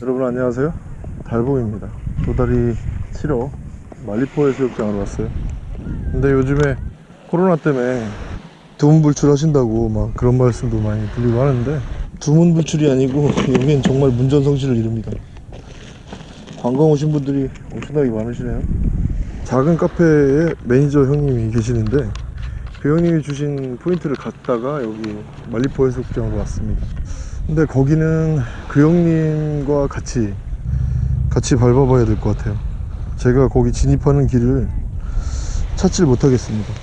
여러분 안녕하세요. 달봉입니다. 도다리 치러 말리포 해수욕장으로 왔어요. 근데 요즘에 코로나 때문에 두문 불출 하신다고 막 그런 말씀도 많이 들리고 하는데 두문 불출이 아니고 여기는 정말 문전성시를 이룹니다. 관광 오신 분들이 엄청나게 많으시네요. 작은 카페에 매니저 형님이 계시는데 그 형님이 주신 포인트를 갔다가 여기 말리포 해수욕장으로 왔습니다 근데 거기는 그 형님과 같이 같이 밟아봐야 될 것 같아요. 제가 거기 진입하는 길을 찾질 못하겠습니다.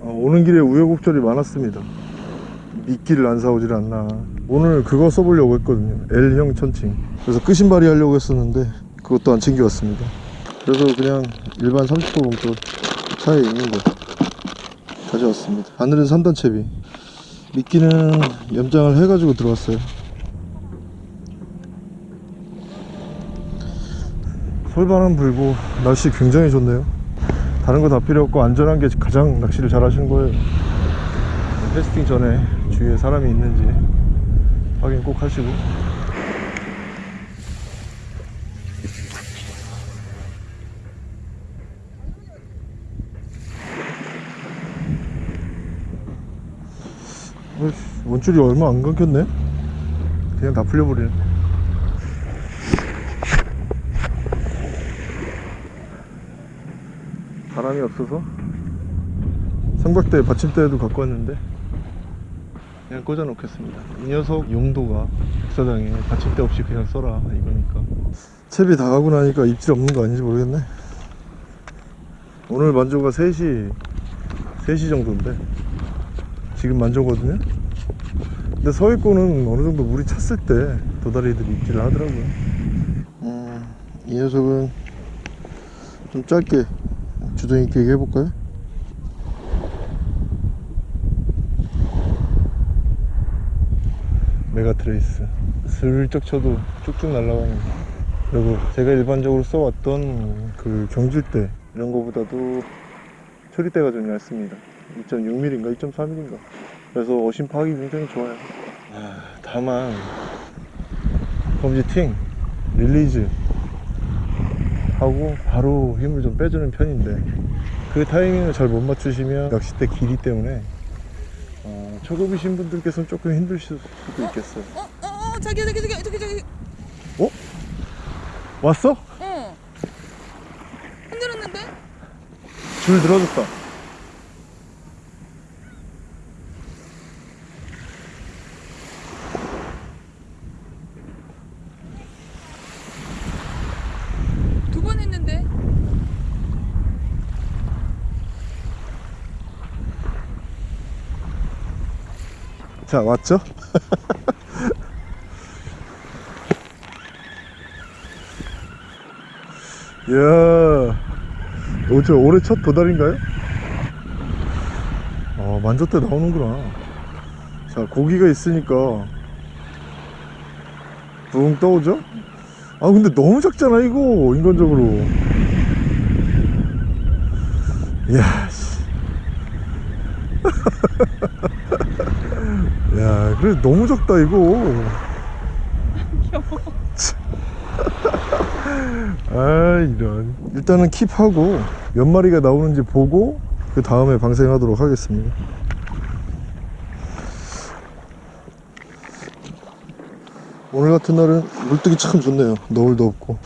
어, 오는 길에 우여곡절이 많았습니다. 미끼를 안 사오질 않나. 오늘 그거 써보려고 했거든요. L형 천칭. 그래서 끄신발이 하려고 했었는데 그것도 안 챙겨왔습니다. 그래서 그냥 일반 30호 봉투 차에 있는 거 가져왔습니다. 바늘은 3단 채비. 미끼는 염장을 해가지고 들어왔어요 솔바람 불고 날씨 굉장히 좋네요. 다른 거 다 필요 없고 안전한 게 가장 낚시를 잘 하시는 거예요. 캐스팅 전에 주위에 사람이 있는지 확인 꼭 하시고. 원줄이 얼마 안 감겼네? 그냥 다 풀려버리네 바람이 없어서? 삼각대 받침대도 갖고 왔는데 그냥 꽂아 놓겠습니다. 이 녀석 용도가 백사장에 받침대 없이 그냥 써라 이거니까. 채비 다 가고 나니까 입질 없는 거 아닌지 모르겠네. 오늘 만조가 3시 3시 정도인데 지금 만조거든요? 근데 서해권은 어느 정도 물이 찼을 때 도다리들이 입질을 하더라고요. 음, 이 녀석은 좀 짧게 주동 있게 얘기해 볼까요? 메가트레이스. 슬쩍 쳐도 쭉쭉 날아가는 그리고 제가 일반적으로 써왔던 그 경질대 이런 거보다도 처리대가 좀 얇습니다. 2.6mm인가 2.3mm인가. 그래서 어심 파악이 굉장히 좋아요. 아, 다만 검지 팅 release 하고 바로 힘을 좀 빼주는 편인데 그 타이밍을 잘 못 맞추시면 낚싯대 길이 때문에 어, 초급이신 분들께서는 조금 힘드실 수도 있겠어요 어, 어, 어, 자기야, 자기, 자기, 저기, 저기. 어? 왔어? 어. 흔들었는데? 줄 들어줬다 두 번 했는데? 자 왔죠? 이야 어제 올해 첫 도달인가요? 어 만졌대 나오는구나 자 고기가 있으니까 붕 떠오죠? 아 근데 너무 작잖아 이거 인간적으로 이야 씨. 야 그래 너무 작다 이거. 아 이런. 일단은 킵하고 몇 마리가 나오는지 보고 그 다음에 방생하도록 하겠습니다. 오늘 같은 날은 물뜨기 참 좋네요. 너울도 없고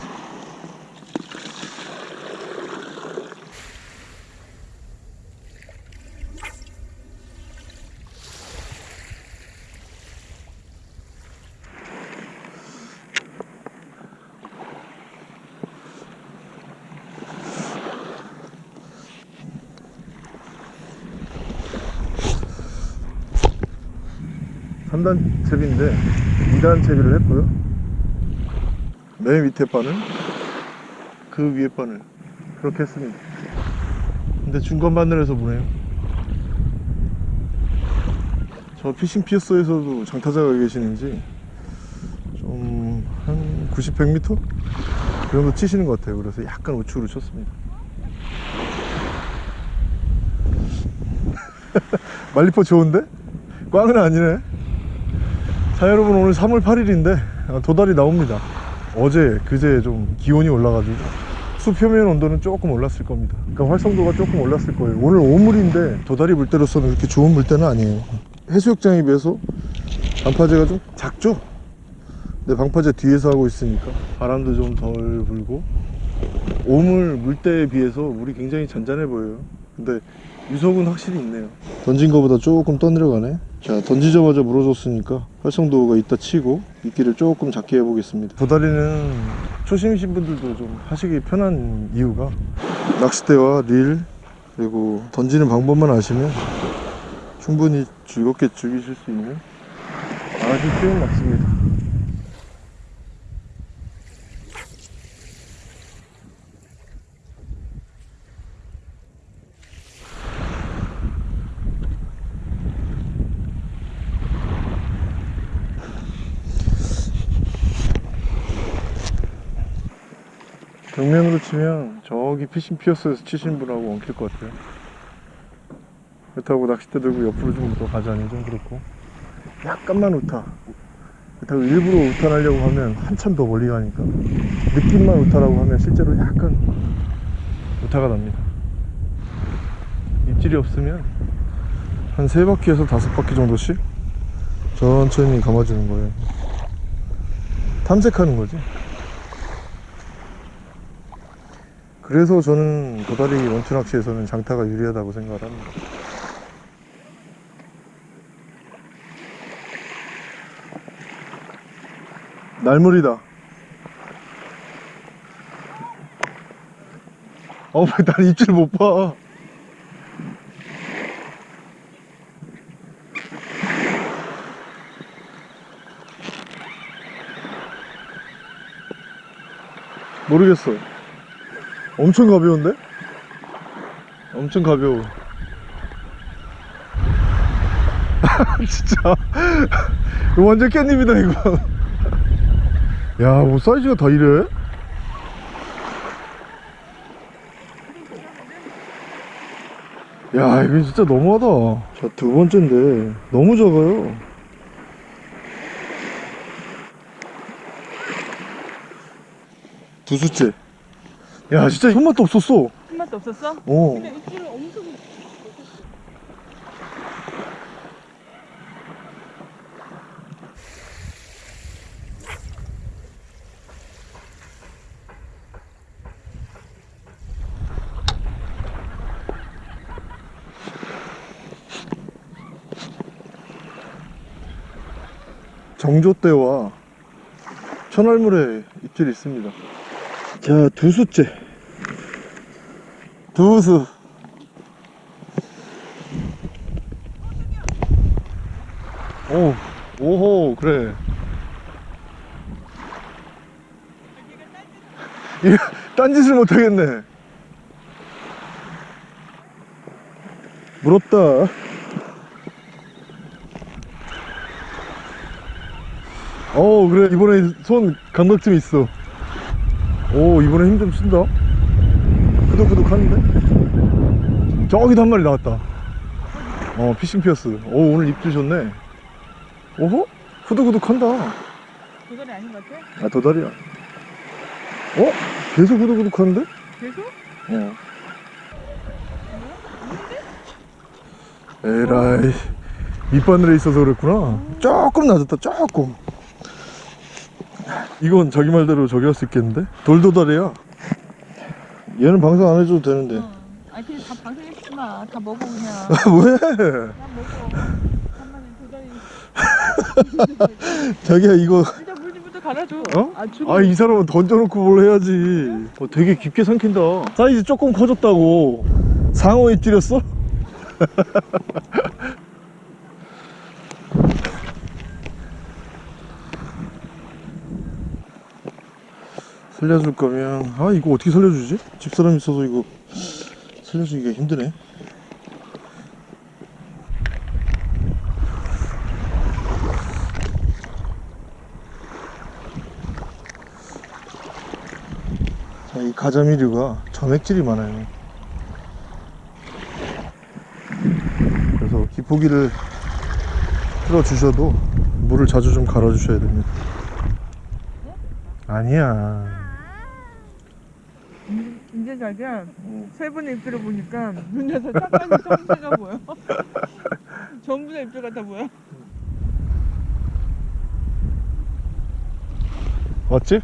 삼단 채비인데 2단 채비를 했고요. 맨 밑에 바늘 그 위에 바늘 그렇게 했습니다. 근데 중간 바늘에서 보네요. 저 피싱 피어스에서도 장타자가 계시는지 좀 한 90, 100m? 그 정도 치시는 것 같아요. 그래서 약간 우측으로 쳤습니다. 말리포 좋은데? 꽝은 아니네 자 여러분 오늘 3월 8일인데 도달이 나옵니다. 어제 그제 좀 기온이 올라가지고 수 표면 온도는 조금 올랐을 겁니다. 그러니까 활성도가 조금 올랐을 거예요. 오늘 오물인데 도다리 물때로서는 그렇게 좋은 물때는 아니에요. 해수욕장에 비해서 방파제가 좀 작죠? 근데 방파제 뒤에서 하고 있으니까 바람도 좀 덜 불고 오물 물때에 비해서 물이 굉장히 잔잔해 보여요 근데 유속은 확실히 있네요. 던진 거보다 조금 떠내려가네. 자 던지자마자 물어줬으니까 활성도가 있다 치고 미끼를 조금 작게 해보겠습니다. 도다리는 초심이신 분들도 좀 하시기 편한 이유가? 낚싯대와 릴 그리고 던지는 방법만 아시면 충분히 즐겁게 즐기실 수 있는 아주 쉬운 낚시입니다 정면으로 치면 저기 피싱 피어스에서 치신 분하고 엉킬 것 같아요. 그렇다고 낚싯대 들고 옆으로 좀 더 가자니 좀 그렇고. 약간만 우타. 그렇다고 일부러 우탄하려고 하면 한참 더 멀리 가니까. 느낌만 우타라고 하면 실제로 약간 우타가 납니다. 입질이 없으면 한세 바퀴에서 다섯 바퀴 정도씩 천천히 감아주는 거예요. 탐색하는 거지 그래서 저는 도다리 원투 낚시에서는 장타가 유리하다고 생각을 합니다. 날물이다. 어, 난 입질 못 봐. 모르겠어. 엄청 가벼운데? 엄청 가벼워. 진짜. 이거 완전 깻잎이다, 이거. 야, 뭐 사이즈가 다 이래? 야, 이거 진짜 너무하다. 자, 두 번째인데, 너무 작아요. 두 수째. 야, 진짜 손맛도 없었어. 한 맛도 없었어? 어. 근데 입질을 엄청 정조대와 천알물에 입질이 있습니다. 자, 두 수째. 두 수. 오, 오호, 그래. 이 딴짓을 못하겠네. 물었다. 어 그래 이번에 손 감각 좀 있어 오 이번에 힘 좀 쓴다. 후덕후덕 하는데? 저기도 한 마리 나왔다. 어 피싱 피어스. 오 오늘 입질 좋네. 오호 후덕후덕 한다. 도다리 아닌 것 같아? 아 도다리야. 어? 계속 후덕후덕 하는데? 계속? 어 에라이 밑바늘에 있어서 그랬구나. 조금 낮았다 조금 이건 자기 말대로 저기 할 수 있겠는데? 돌도다리야 얘는 방송 안 해줘도 되는데 응. 아니 그냥 다 방송했지 마. 다 먹어 그냥. 왜? 다 먹어. 자기야 이거 일단 물좀부터 갈아줘. 어? 아. 아이 사람은 던져놓고 뭘 해야지 어, 되게 깊게 삼킨다 사이즈 조금 커졌다고 상어에 찌렸어? 살려줄 거면 아 이거 어떻게 살려주지? 집사람 있어서 이거 살려주기가 힘드네 자, 이 가자미류가 점액질이 많아요. 그래서 기포기를 틀어 주셔도 물을 자주 좀 갈아 주셔야 됩니다. 아니야 자기야 세 분의 입술을 보니까 눈에서 짝짝이 성체가 보여. 전부 다 입술 같아 보여. 맞지?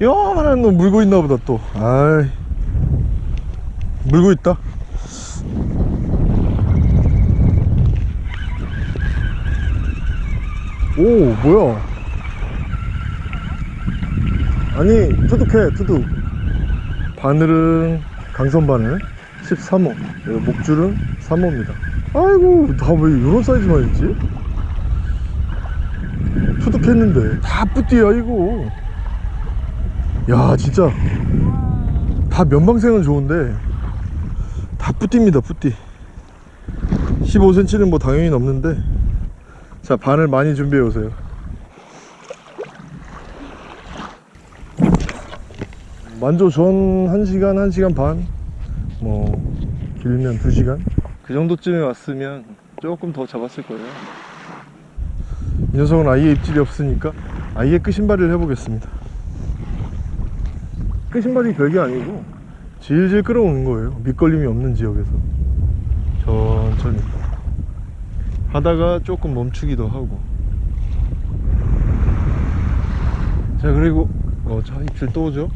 요만한 놈 물고 있나 보다 또 아이 물고 있다 오 뭐야 아니 투둑해 투둑. 바늘은 강선 바늘 13호. 그리고 목줄은 3호입니다. 아이고 다 왜 이런 사이즈만 있지? 투둑했는데. 다 뿌띠야 이거. 야 진짜. 다 면방생은 좋은데. 다 뿌띠입니다 뿌띠. 15cm는 뭐 당연히 넘는데. 자 바늘 많이 준비해 오세요 만조 전 1시간 1시간 반? 뭐 길면 2시간? 그 정도쯤에 왔으면 조금 더 잡았을 거예요. 이 녀석은 아예 입질이 없으니까 아예 끄신발이를 해보겠습니다. 끄신발이 별게 아니고 질질 끌어오는 거예요. 밑걸림이 없는 지역에서. 천천히. 하다가 조금 멈추기도 하고. 자 그리고 어자 입질 또 오죠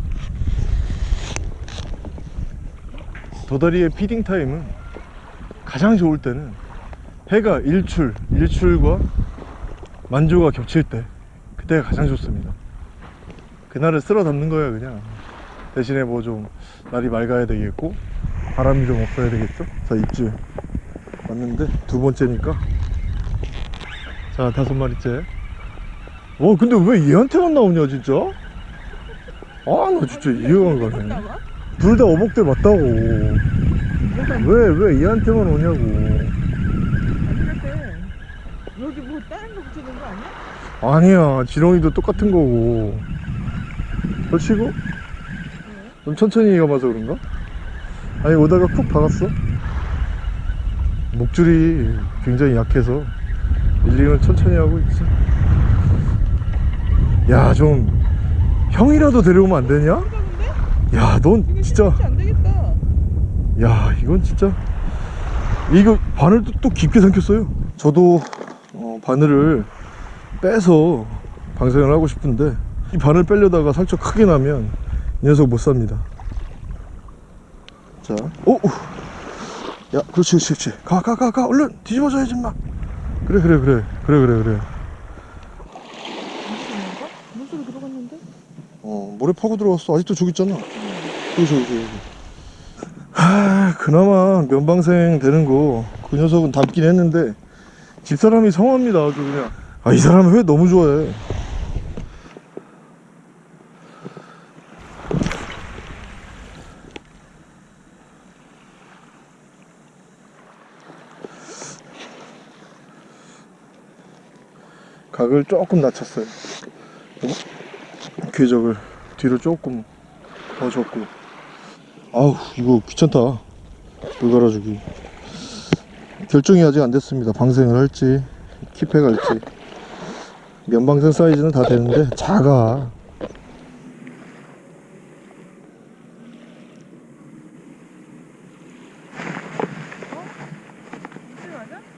도다리의 피딩 타임은 가장 좋을 때는 해가 일출 일출과 만조가 겹칠 때 그때가 가장 좋습니다. 그날을 쓸어 담는 거예요 그냥. 대신에 뭐 좀 날이 맑아야 되겠고 바람이 좀 없어야 되겠죠? 자 입질. 왔는데 두 번째니까. 자 다섯 마리째. 와 근데 왜 얘한테만 나오냐 진짜? 아 나 진짜 이해가 안 가네? 둘 다 어복대 맞다고. 왜 왜 얘한테만 오냐고. 여기 뭐 다른 거 붙이는 거 아니야? 아니야. 지렁이도 똑같은 거고. 걸치고? 좀 천천히 가봐서 그런가? 아니 오다가 쿡 박았어? 목줄이 굉장히 약해서 밀링을 천천히 하고 있지. 야 좀 형이라도 데려오면 안 되냐? 야 넌 진짜. 야 이건 진짜. 이거 바늘도 또 깊게 삼켰어요. 저도 어, 바늘을 빼서 방생을 하고 싶은데 이 바늘 빼려다가 상처 크게 나면 이 녀석 못 삽니다. 자 오! 오. 야 그렇지 그렇지 그렇지. 가 가 가 가. 얼른 뒤집어져야지 마 그래 그래 그래. 그래 그래 그래. 물속에 들어갔는데? 어 모래 파고 들어갔어. 아직도 저기 있잖아 여기 저기 저기 하 그나마 면방생 되는 거 그 녀석은 담긴 했는데 집사람이 성합니다 아주 그냥. 아 이 사람은 회 너무 좋아해? 각을 조금 낮췄어요. 궤적을 뒤로 조금 더 줬고 아우 이거 귀찮다 물 갈아주기 결정이 아직 안 됐습니다 방생을 할지 킵해 갈지 면방생 사이즈는 다 되는데 작아?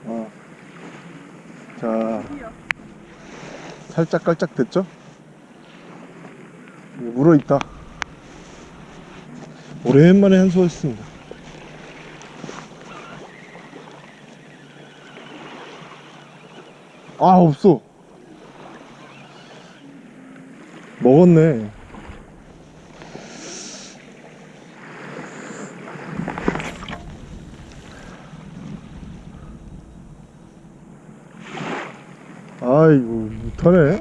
어. 자 살짝 깔짝 됐죠? 이거 물어 있다 오랜만에 한수했습니다. 아 없어. 먹었네. 아이고 못하네.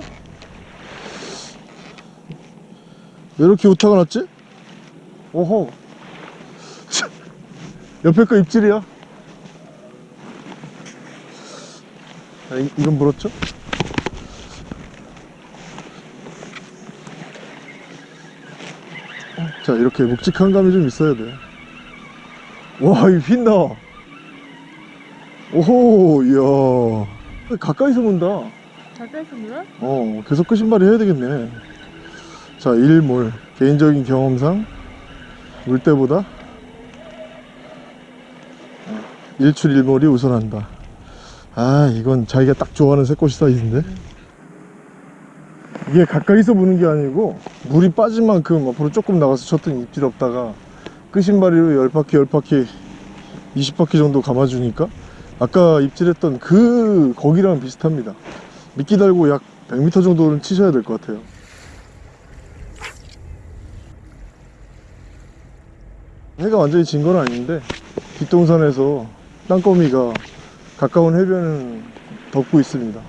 왜 이렇게 오타가 났지? 오호. 옆에 거 입질이야? 아, 이, 이건 물었죠? 자 이렇게 묵직한 감이 좀 있어야 돼와 이 빛나 오호 이야. 가까이서 본다. 잘했습니다. 어 계속 끄신발이 해야 되겠네. 자 일몰. 개인적인 경험상 물때보다 어, 일출일몰이 우선한다. 아 이건 자기가 딱 좋아하는 새꼬시 사이즈인데? 이게 가까이서 보는 게 아니고 물이 빠진 만큼 앞으로 조금 나가서 쳤더니 입질 없다가 끄신바리로 10바퀴 10바퀴 20바퀴 정도 감아주니까 아까 입질했던 그 거기랑 비슷합니다. 미끼 달고 약 100m 정도는 치셔야 될 것 같아요 해가 완전히 진 건 아닌데 뒷동산에서 땅거미가 가까운 해변은 덮고 있습니다.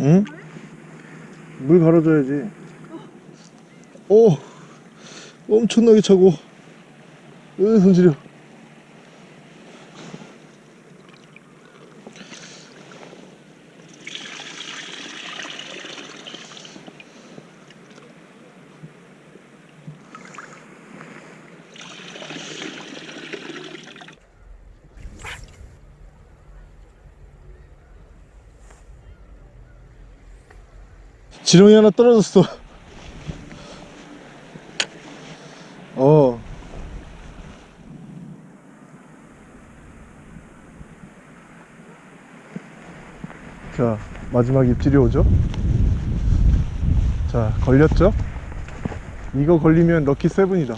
응? 물 갈아줘야지. 오! 엄청나게 차고. 으 손시려 지렁이 하나 떨어졌어. 어. 자 마지막 입질이 오죠? 자 걸렸죠? 이거 걸리면 럭키 세븐이다.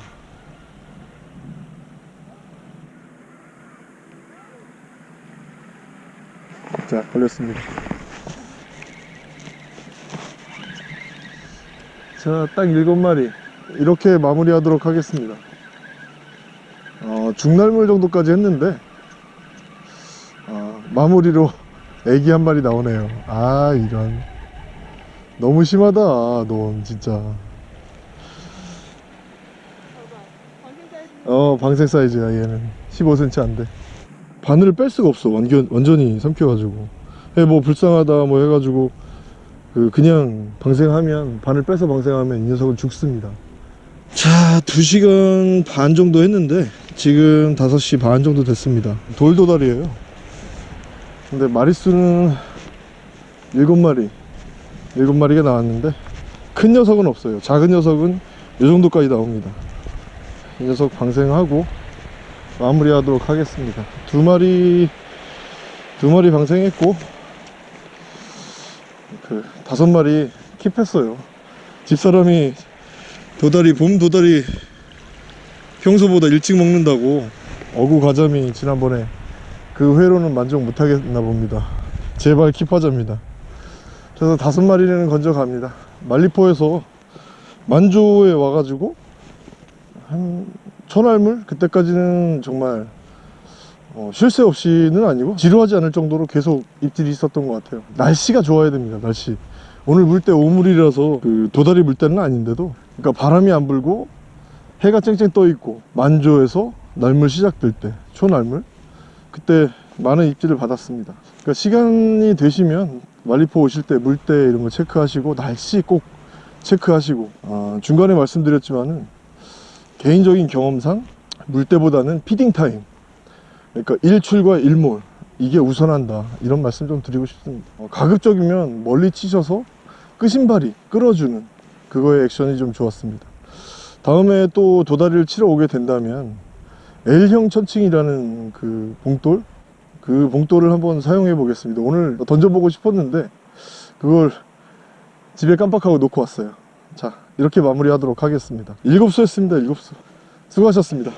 자 걸렸습니다 자딱 일곱 마리. 이렇게 마무리 하도록 하겠습니다. 어, 중날물 정도까지 했는데 어, 마무리로 애기 한 마리 나오네요. 아 이런. 너무 심하다 넌 진짜. 어 방생 사이즈야 얘는. 15cm 안돼. 바늘을 뺄 수가 없어. 완전, 완전히 삼켜가지고. 예, 뭐 불쌍하다 뭐 해가지고 그 그냥 방생하면 바늘 빼서 방생하면 이 녀석은 죽습니다. 자 2시간 반 정도 했는데 지금 5시 반 정도 됐습니다. 돌도다리에요. 근데 마리수는 7마리 7마리가 나왔는데 큰 녀석은 없어요. 작은 녀석은 이 정도까지 나옵니다. 이 녀석 방생하고 마무리 하도록 하겠습니다. 두 마리 두 마리 방생했고 그 다섯 마리 킵했어요. 집사람이 도다리 봄 도다리 평소보다 일찍 먹는다고 어구 가자미 지난번에 그 회로는 만족 못하겠나 봅니다. 제발 킵하자입니다. 그래서 다섯 마리는 건져 갑니다. 말리포에서 만조에 와가지고 한 천알물? 그때까지는 정말 어, 쉴 새 없이는 아니고 지루하지 않을 정도로 계속 입질이 있었던 것 같아요. 날씨가 좋아야 됩니다 날씨. 오늘 물때 오물이라서 그 도다리 물때는 아닌데도. 그러니까 바람이 안 불고 해가 쨍쨍 떠 있고 만조에서 날물 시작될 때 초날물. 그때 많은 입질을 받았습니다. 그러니까 시간이 되시면 말리포 오실 때 물때 이런 거 체크하시고 날씨 꼭 체크하시고 아, 중간에 말씀드렸지만은 개인적인 경험상 물때보다는 feeding time 그러니까 일출과 일몰 이게 우선한다. 이런 말씀 좀 드리고 싶습니다. 어, 가급적이면 멀리 치셔서 끄신발이 끌어주는 그거의 액션이 좀 좋았습니다. 다음에 또 도다리를 치러 오게 된다면 L형 천칭이라는 그 봉돌? 그 봉돌을 한번 사용해 보겠습니다. 오늘 던져보고 싶었는데 그걸 집에 깜빡하고 놓고 왔어요. 자 이렇게 마무리 하도록 하겠습니다. 일곱수 했습니다 일곱수. 수고하셨습니다